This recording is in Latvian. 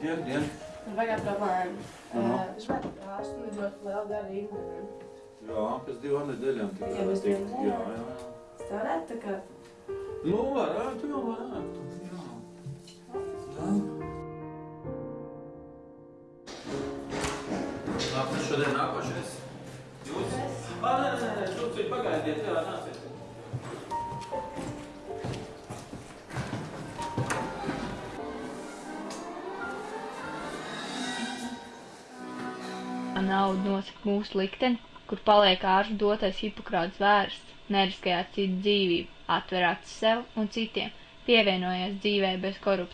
Dien, dien. Vajag problēmu. Aha. Es varu ārstu lidot vēl gadu īstenībā. Jā, pēc divām nedēļām tikai. Jā, pēc divām Jā, jā, jā. Tā varētu tā kā... Nu, varētu, jau varētu. Jā. Jā. Labi, šodien nākošais. Jūs? Ā, nē, nē, nē, tu pagaidiet, jā, nāciet. Nauda nosaka mūsu likteni, kur paliek ārstu dotais Hipokrāts vērsts, neriskējāt citu dzīvību, atver acis sev un citiem, pievienojies dzīvē bez korupcijas.